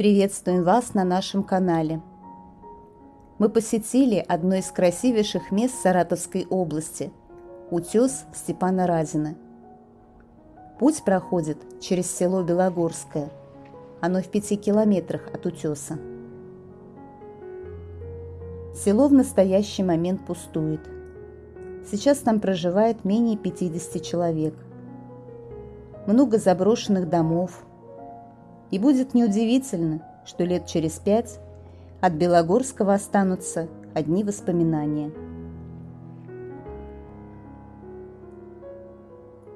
Приветствуем вас на нашем канале. Мы посетили одно из красивейших мест Саратовской области – утес Степана Разина. Путь проходит через село Белогорское. Оно в пяти километрах от утеса. Село в настоящий момент пустует. Сейчас там проживает менее 50 человек. Много заброшенных домов. И будет неудивительно, что лет через пять от Белогорского останутся одни воспоминания.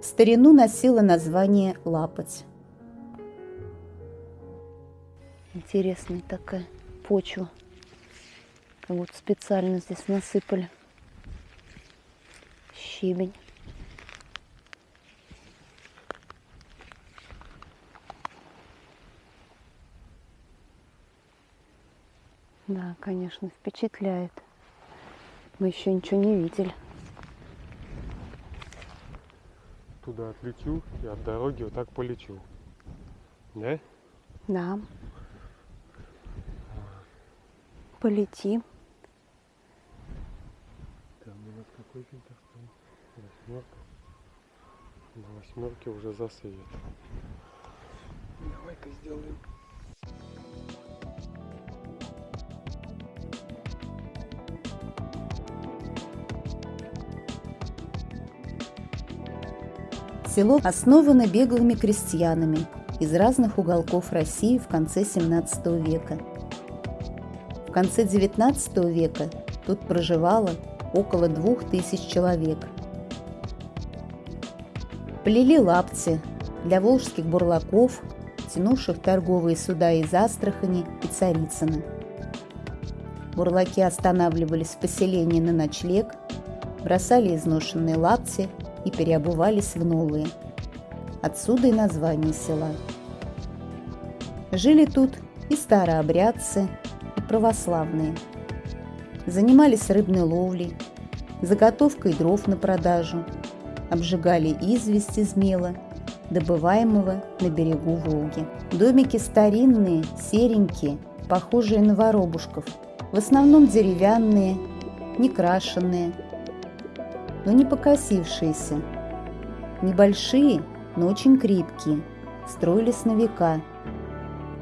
В старину носила название Лапоть. Интересная такая почва. Вот специально здесь насыпали щебень. Да, конечно, впечатляет. Мы еще ничего не видели. Туда отлечу и от дороги вот так полечу. Да? Да. Полети. Там у нас какой фильтр стоит? Восьмерка. На восьмерке уже засвет. Давай-ка сделаем. Село основано беглыми крестьянами из разных уголков России в конце 17 века. В конце 19 века тут проживало около двух тысяч человек. Плели лапти для волжских бурлаков, тянувших торговые суда из Астрахани и Царицына. Бурлаки останавливались в поселении на ночлег, бросали изношенные лапти и переобувались в новые. Отсюда и название села. Жили тут и старообрядцы, и православные. Занимались рыбной ловлей, заготовкой дров на продажу, обжигали известь из мела, добываемого на берегу Волги. Домики старинные, серенькие, похожие на воробушков, в основном деревянные, некрашенные, но не покосившиеся. Небольшие, но очень крепкие, строились на века.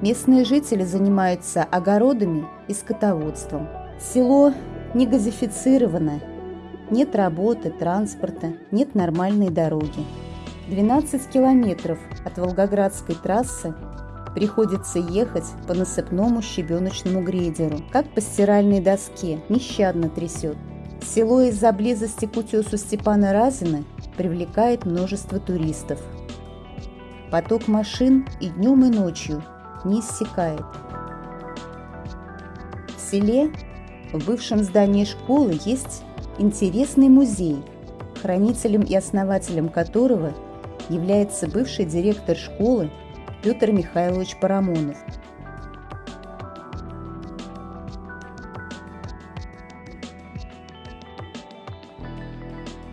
Местные жители занимаются огородами и скотоводством. Село не газифицировано, нет работы, транспорта, нет нормальной дороги. 12 километров от Волгоградской трассы приходится ехать по насыпному щебеночному грейдеру, как по стиральной доске, нещадно трясет. Село из-за близости к утесу Степана Разина привлекает множество туристов. Поток машин и днем, и ночью не иссякает. В селе, в бывшем здании школы, есть интересный музей, хранителем и основателем которого является бывший директор школы Петр Михайлович Парамонов –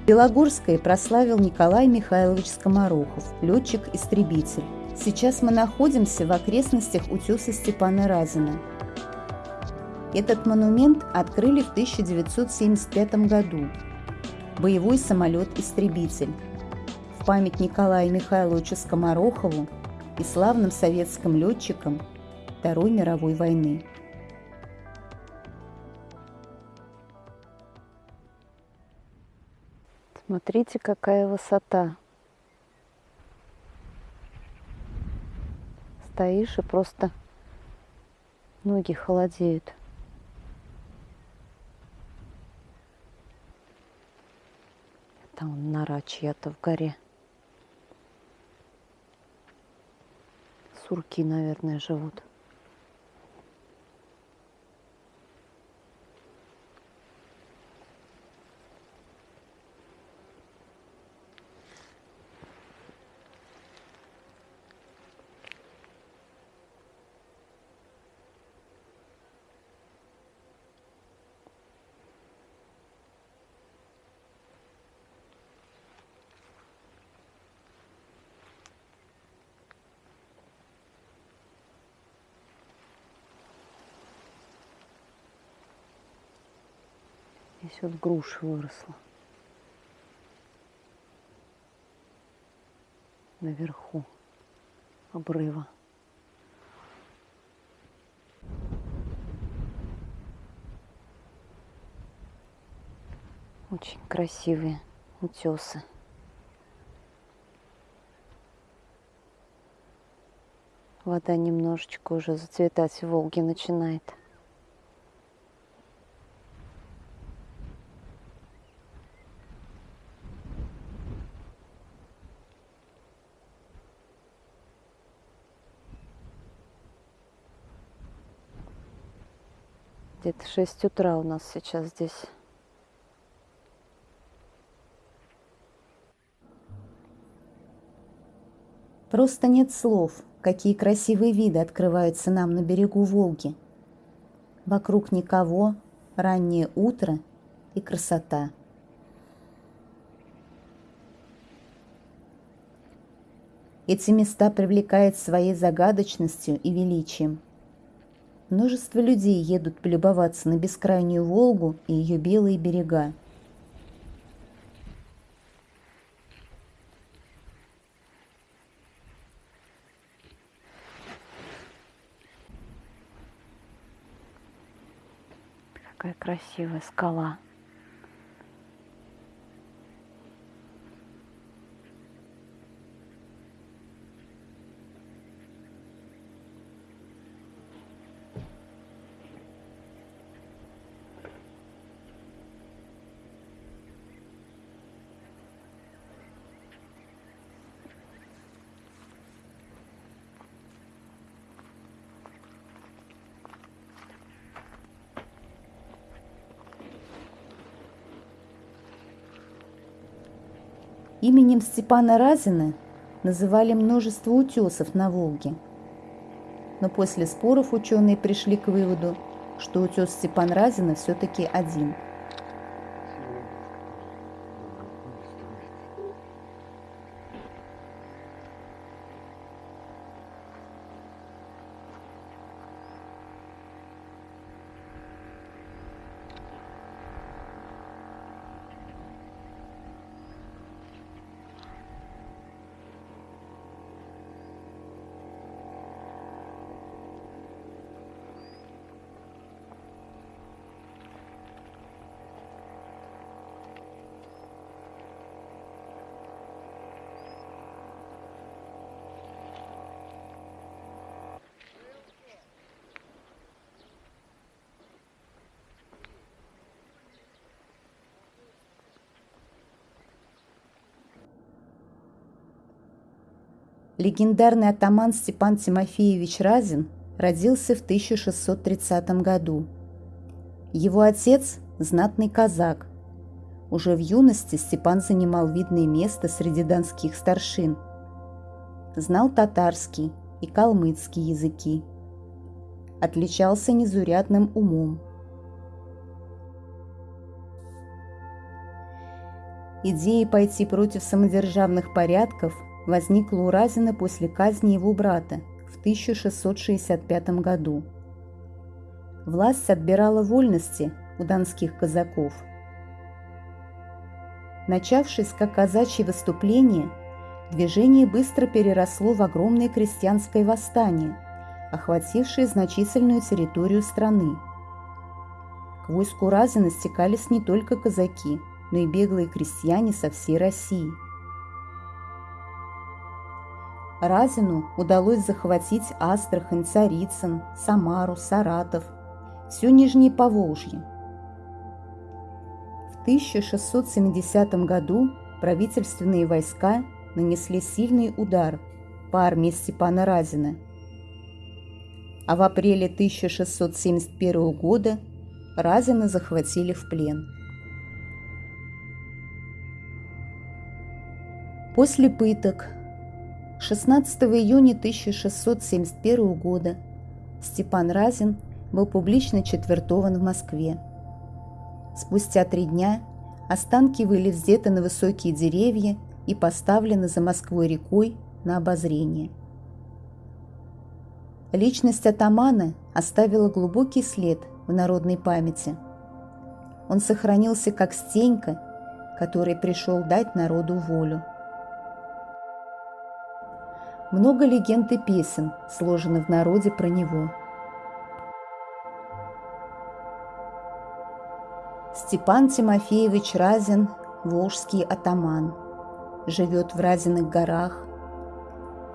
Белогорское прославил Николай Михайлович Скоморохов, летчик-истребитель. Сейчас мы находимся в окрестностях утеса Степана Разина. Этот монумент открыли в 1975 году. Боевой самолет-истребитель. В память Николаю Михайловичу Скоморохову и славным советским летчикам Второй мировой войны. Смотрите, какая высота. Стоишь и просто ноги холодеют. Там нора чья-то в горе. Сурки, наверное, живут. Вот груша выросла. Наверху обрыва. Очень красивые утесы. Вода немножечко уже зацветать в Волге начинает. 6 утра у нас сейчас здесь. Просто нет слов, какие красивые виды открываются нам на берегу Волги. Вокруг никого, раннее утро и красота. Эти места привлекают своей загадочностью и величием. Множество людей едут полюбоваться на бескрайнюю Волгу и ее белые берега. Какая красивая скала. Именем Степана Разина называли множество утесов на Волге. Но после споров ученые пришли к выводу, что утес Степан Разина все-таки один – Легендарный атаман Степан Тимофеевич Разин родился в 1630 году. Его отец – знатный казак. Уже в юности Степан занимал видное место среди донских старшин. Знал татарский и калмыцкий языки. Отличался незурядным умом. Идея пойти против самодержавных порядков – возникла у Разина после казни его брата в 1665 году. Власть отбирала вольности у донских казаков. Начавшись как казачье выступление, движение быстро переросло в огромное крестьянское восстание, охватившее значительную территорию страны. К войску Разина стекались не только казаки, но и беглые крестьяне со всей России – Разину удалось захватить Астрахань, Царицын, Самару, Саратов, все Нижнее Поволжье. В 1670 году правительственные войска нанесли сильный удар по армии Степана Разина. А в апреле 1671 года Разина захватили в плен. После пыток 16 июня 1671 года Степан Разин был публично четвертован в Москве. Спустя три дня останки были взяты на высокие деревья и поставлены за Москвой рекой на обозрение. Личность атамана оставила глубокий след в народной памяти. он сохранился как Стенька, который пришел дать народу волю. Много легенд и песен сложено в народе про него. Степан Тимофеевич Разин – волжский атаман. Живет в Разиных горах.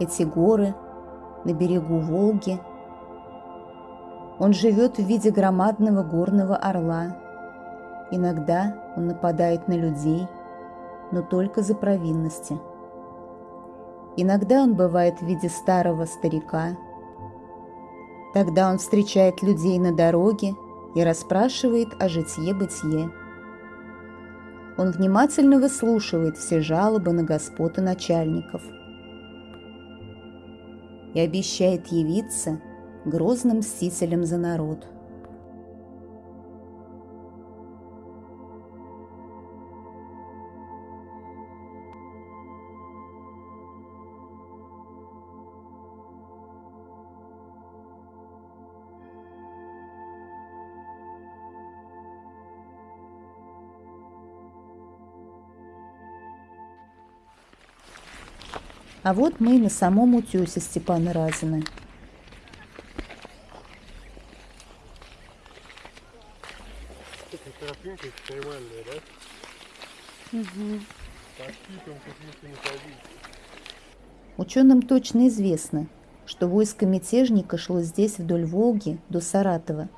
Эти горы на берегу Волги. Он живет в виде громадного горного орла. Иногда он нападает на людей, но только за провинности. Иногда он бывает в виде старого старика. Тогда он встречает людей на дороге и расспрашивает о житье-бытие. Он внимательно выслушивает все жалобы на господ и начальников и обещает явиться грозным мстителем за народ – А вот мы на самом утесе Степана Разина. Ученым точно известно, что войско мятежника шло здесь вдоль Волги до Саратова.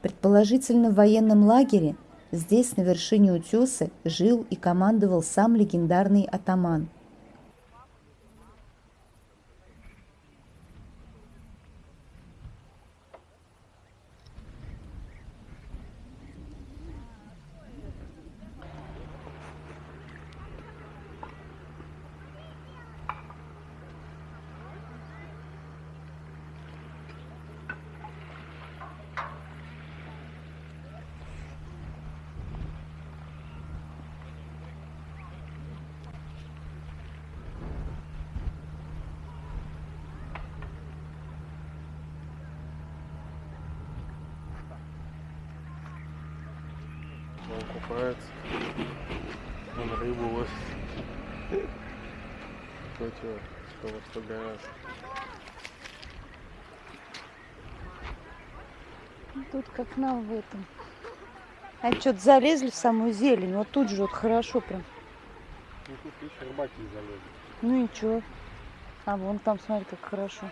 Предположительно, в военном лагере здесь, на вершине утеса, жил и командовал сам легендарный атаман – Он купается. Он рыбу ловит. Ну чё, что во что гораздо. Тут как нам в этом. А что-то залезли в самую зелень. Вот тут же вот хорошо прям. Ну тут еще рыбаки залезли. Ну и чё? А вон там, смотри, как хорошо.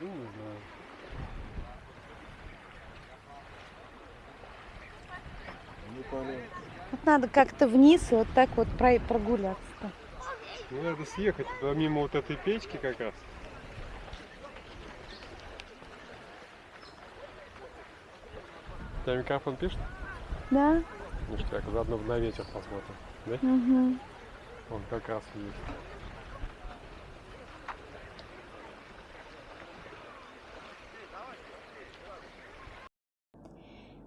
Ну не знаю. Вот надо как-то вниз и вот так вот про- прогуляться-то. Ну надо съехать туда мимо вот этой печки как раз. Тебя микрофон пишет? Да? Ништяк, заодно на ветер посмотрим. Да? Угу. Он как раз есть.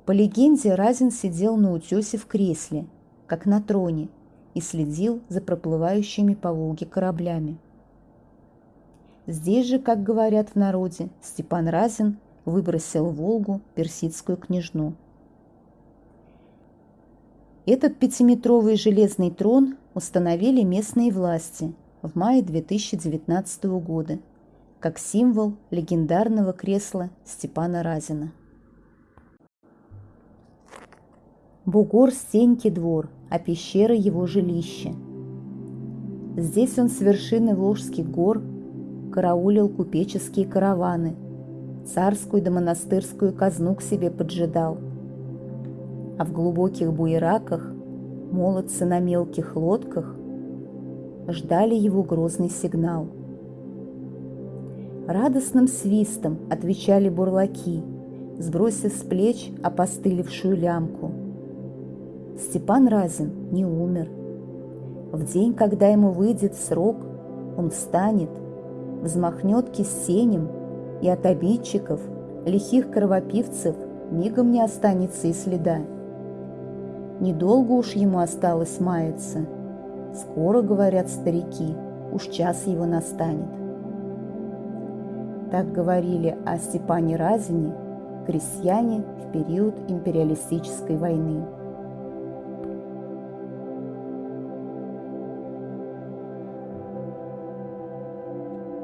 По легенде, Разин сидел на утесе в кресле, как на троне, и следил за проплывающими по Волге кораблями. Здесь же, как говорят в народе, Степан Разин выбросил в Волгу персидскую княжну. Этот пятиметровый железный трон установили местные власти в мае 2019 года как символ легендарного кресла Степана Разина. Бугор Стеньки двор, а пещера его жилище. Здесь он с вершины Волжских гор караулил купеческие караваны, царскую да монастырскую казну к себе поджидал. А в глубоких буераках молодцы на мелких лодках ждали его грозный сигнал. Радостным свистом отвечали бурлаки, сбросив с плеч опостылевшую лямку. Степан Разин не умер. В день, когда ему выйдет срок, он встанет, взмахнет кисенем, и от обидчиков, лихих кровопивцев, мигом не останется и следа. Недолго уж ему осталось маяться. Скоро, говорят старики, уж час его настанет. Так говорили о Степане Разине Крестьяне в период империалистической войны.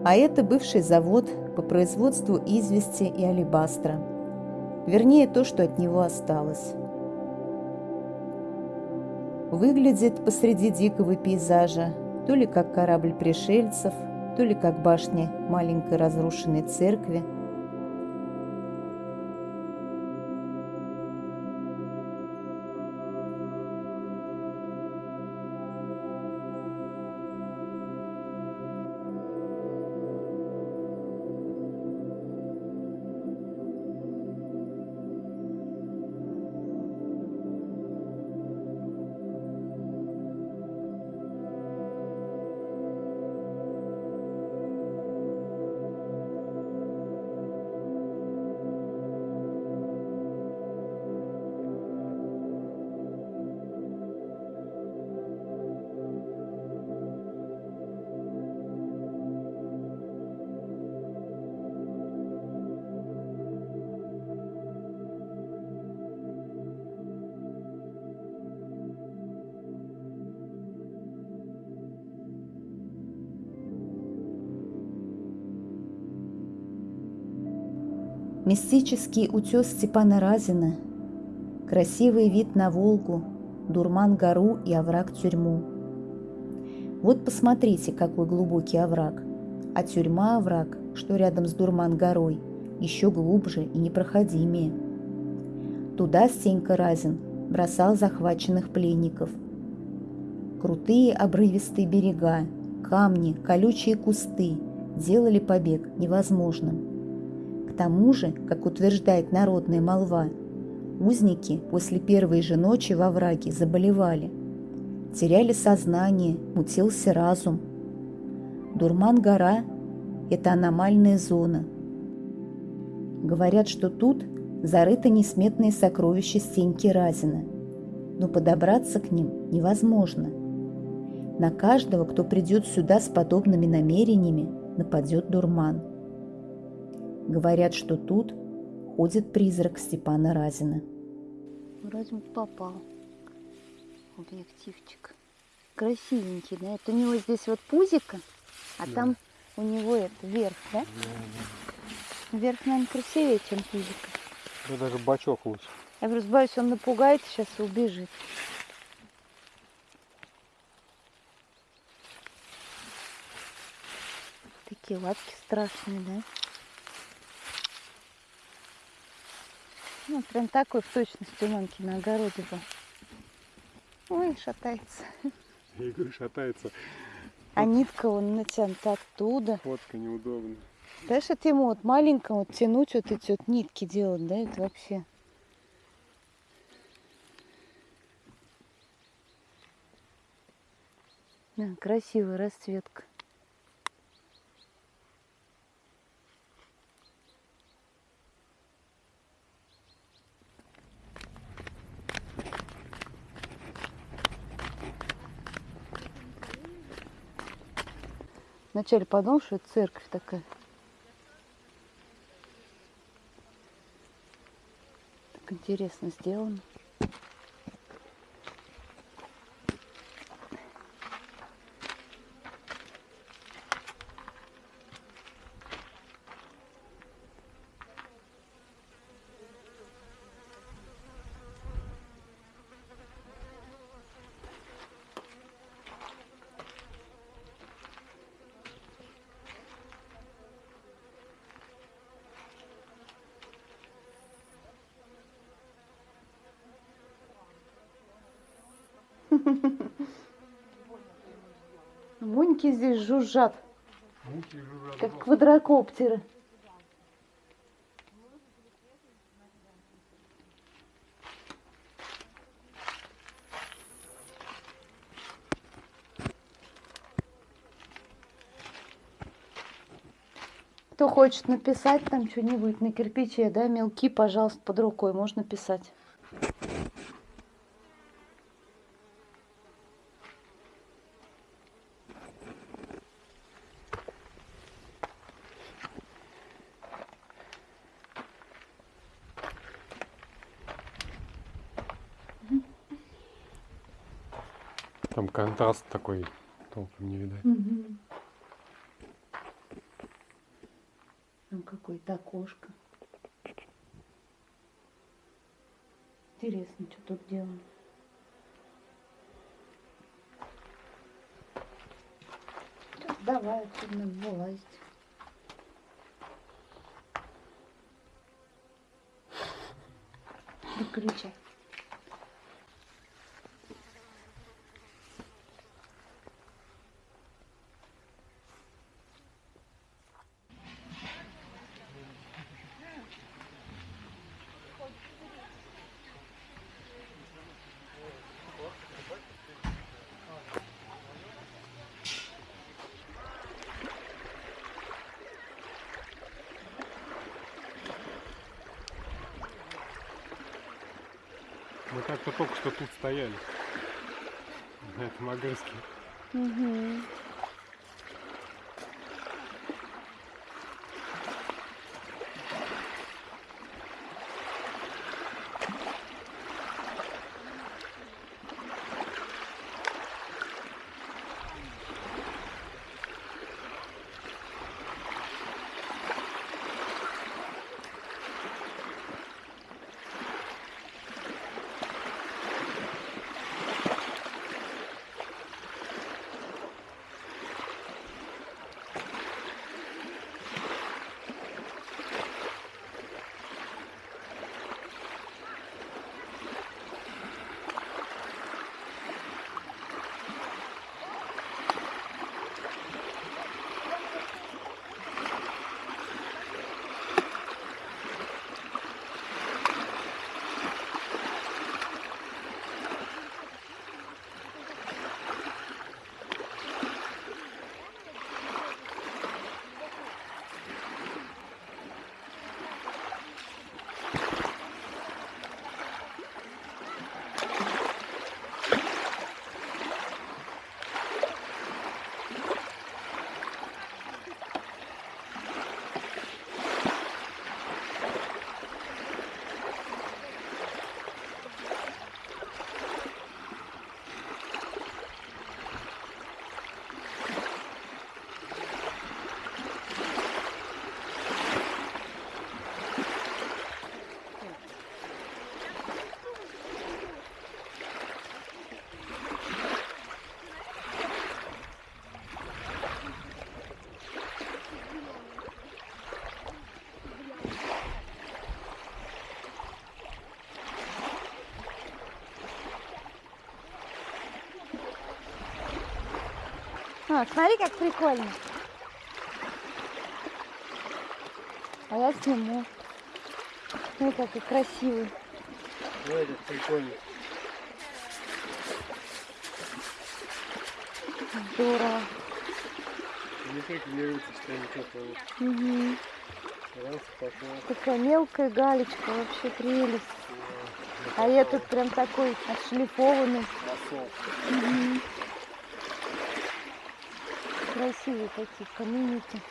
А это бывший завод по производству извести и алебастра. Вернее, то, что от него осталось. Выглядит посреди дикого пейзажа то ли как корабль пришельцев, то ли как башня маленькой разрушенной церкви – Мистический утес Степана Разина, красивый вид на Волгу, Дурман-гору и овраг-тюрьму. Вот посмотрите, какой глубокий овраг, а тюрьма-овраг, что рядом с Дурман-горой, еще глубже и непроходимее. Туда Стенька Разин бросал захваченных пленников. Крутые обрывистые берега, камни, колючие кусты делали побег невозможным тому же, как утверждает народная молва, узники после первой же ночи во враге заболевали, теряли сознание, мутился разум. Дурман-гора – это аномальная зона. Говорят, что тут зарыты несметные сокровища Стеньки Разина, но подобраться к ним невозможно. На каждого, кто придет сюда с подобными намерениями, нападет дурман – Говорят, что тут ходит призрак Степана Разина. Бы попал. Объективчик. Красивенький, да? Это у него здесь вот пузико, а да. там у него это верх, да? да? Верх, наверное, красивее, чем пузико. Да даже бачок лучше. Я просто боюсь, он напугает сейчас и убежит. Такие лапки страшные, да? Ну, прям такой в точности у мамки на огороде был. Ой, шатается. Я говорю, шатается. А нитка он натянута оттуда. Фотка неудобно. Знаешь, это ему вот маленькому вот тянуть вот эти вот нитки делать, да, это вообще. Да, красивая расцветка. Вначале подумал, что это церковь такая. Так интересно сделано. Муньки здесь жужжат. Муньки жужжат. Как квадрокоптеры. Кто хочет написать там что-нибудь на кирпиче, да, мелки, пожалуйста, под рукой можно писать. Там контраст такой толком не видать. Там какое-то окошко. Интересно, что тут. Так, Давай отсюда вылазить. Выключай. Мы как-то только что тут стояли. На этом огрызке. Мгм. А, смотри, как прикольно. А я сниму. Смотри, какой красивый. Ой, как прикольно. Здорово. Не что. Раз, пошел. Такая мелкая галечка, вообще прелесть. А этот прям такой отшлифованный. Красивые такие каменики.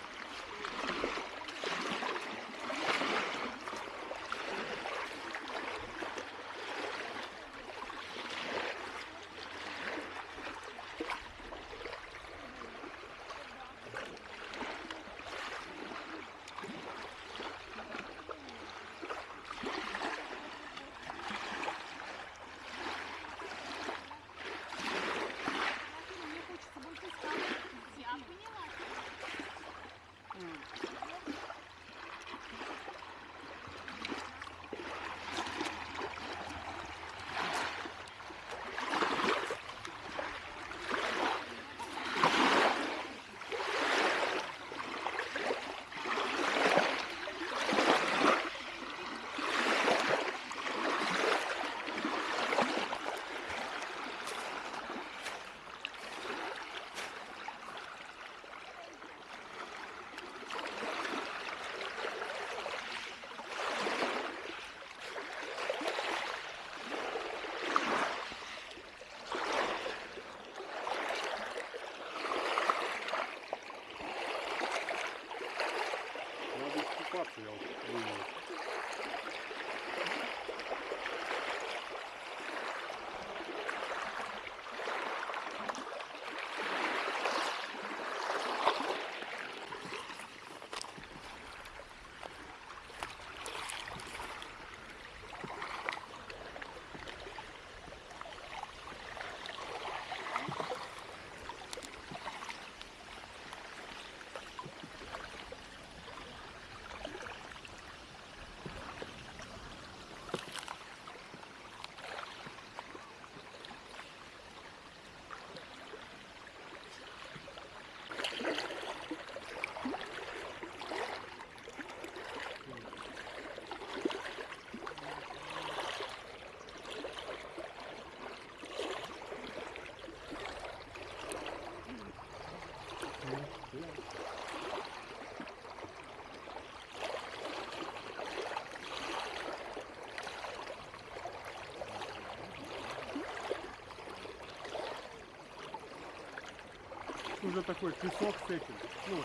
Уже такой песок с этим. Ну,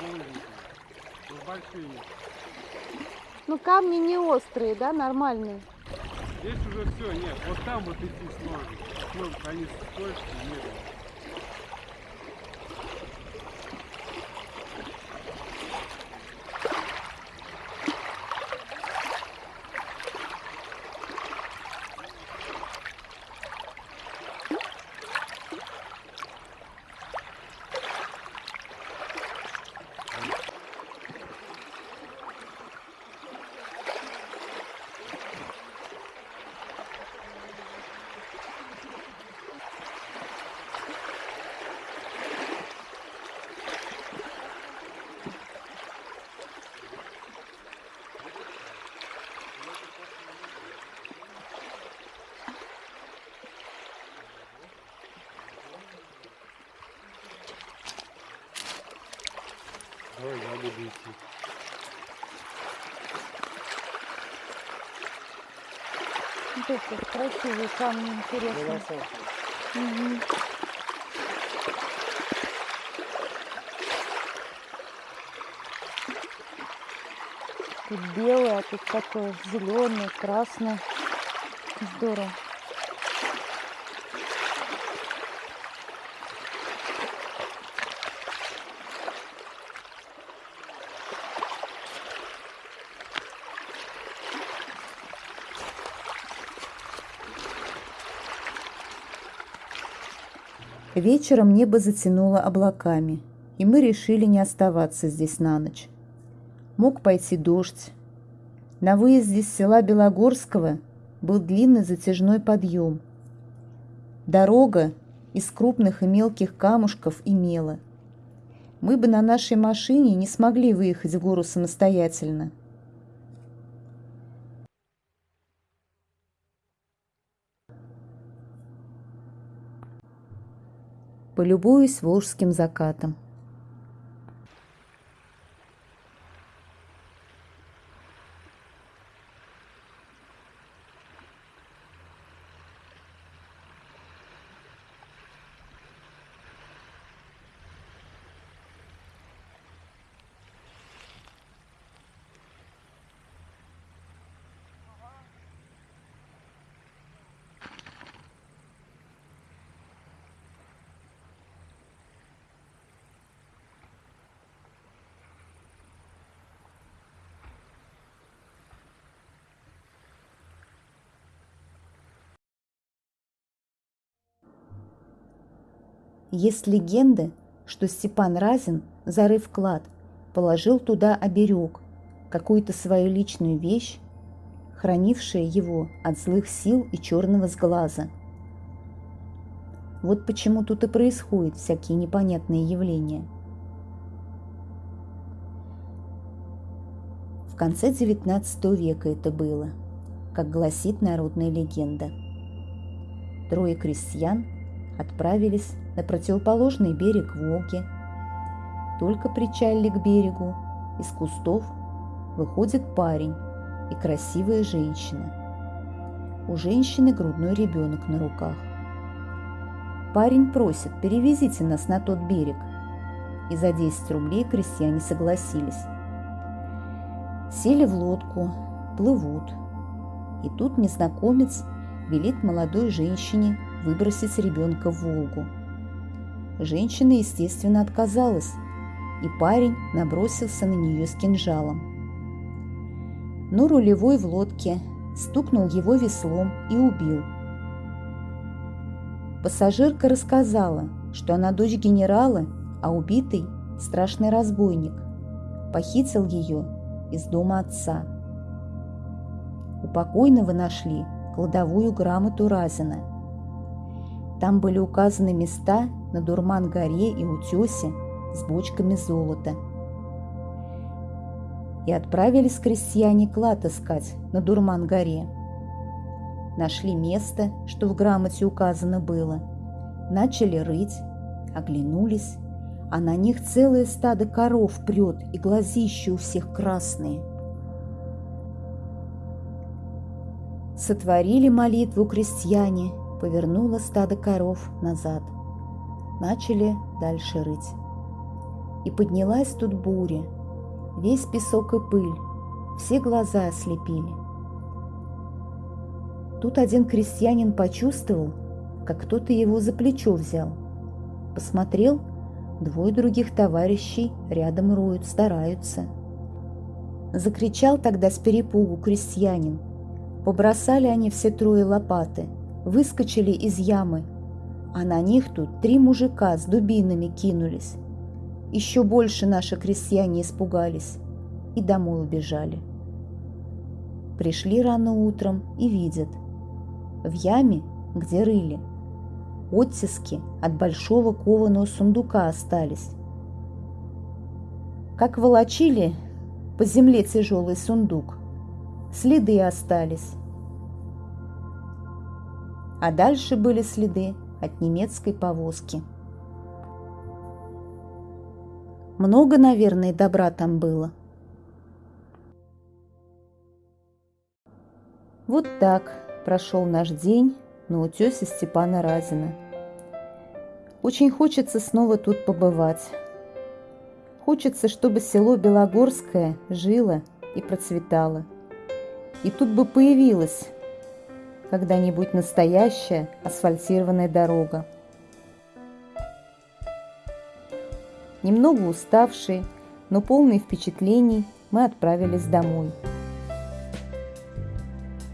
булыжниками. Ну, большие. Ну, камни не острые, да, нормальные. Здесь уже все, нет. Вот там вот идти сложно. Ну, они скользкие, нет. Вот эти красивые камни, интересные. Мгм. Тут белое, а тут такое зеленое, красное. Здорово. Вечером небо затянуло облаками, и мы решили не оставаться здесь на ночь. Мог пойти дождь. На выезде с села Белогорского был длинный затяжной подъем. Дорога из крупных и мелких камушков и мела. Мы бы на нашей машине не смогли выехать в гору самостоятельно. Полюбуюсь волжским закатом. Есть легенда, что Степан Разин, зарыв клад, положил туда оберег, какую-то свою личную вещь, хранившая его от злых сил и черного сглаза. Вот почему тут и происходят всякие непонятные явления. В конце XIX века это было, как гласит народная легенда. Трое крестьян отправились на противоположный берег Волги. Только причалили к берегу, из кустов выходит парень и красивая женщина. У женщины грудной ребенок на руках. Парень просит, перевезите нас на тот берег. И за 10 рублей крестьяне согласились. Сели в лодку, плывут. И тут незнакомец велит молодой женщине выбросить ребенка в Волгу. Женщина, естественно, отказалась, и парень набросился на нее с кинжалом. Но рулевой в лодке стукнул его веслом и убил. Пассажирка рассказала, что она дочь генерала, а убитый – страшный разбойник. Похитил ее из дома отца. У покойного нашли кладовую грамоту Разина. Там были указаны места на Дурман-горе и Утесе с бочками золота. И отправились крестьяне клад искать на Дурман-горе. Нашли место, что в грамоте указано было. Начали рыть, оглянулись, а на них целое стадо коров прет, и глазища у всех красные. Сотворили молитву крестьяне, повернуло стадо коров назад – Начали дальше рыть. И поднялась тут буря. Весь песок и пыль, все глаза ослепили. Тут один крестьянин почувствовал, как кто-то его за плечо взял. Посмотрел, двое других товарищей рядом роют, стараются. Закричал тогда с перепугу крестьянин. Побросали они все трое лопаты, выскочили из ямы, а на них тут три мужика с дубинами кинулись. Еще больше наши крестьяне испугались и домой убежали. Пришли рано утром и видят. В яме, где рыли, оттиски от большого кованого сундука остались. Как волочили по земле тяжелый сундук, следы остались. А дальше были следы от немецкой повозки. Много, наверное, добра там было. Вот так прошел наш день на утесе Степана Разина. Очень хочется снова тут побывать. Хочется, чтобы село Белогорское жило и процветало. И тут бы появилась когда-нибудь настоящая асфальтированная дорога. Немного уставшие, но полные впечатлений, мы отправились домой.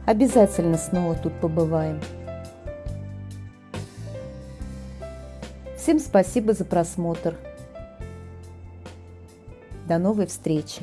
Обязательно снова тут побываем. Всем спасибо за просмотр. До новой встречи!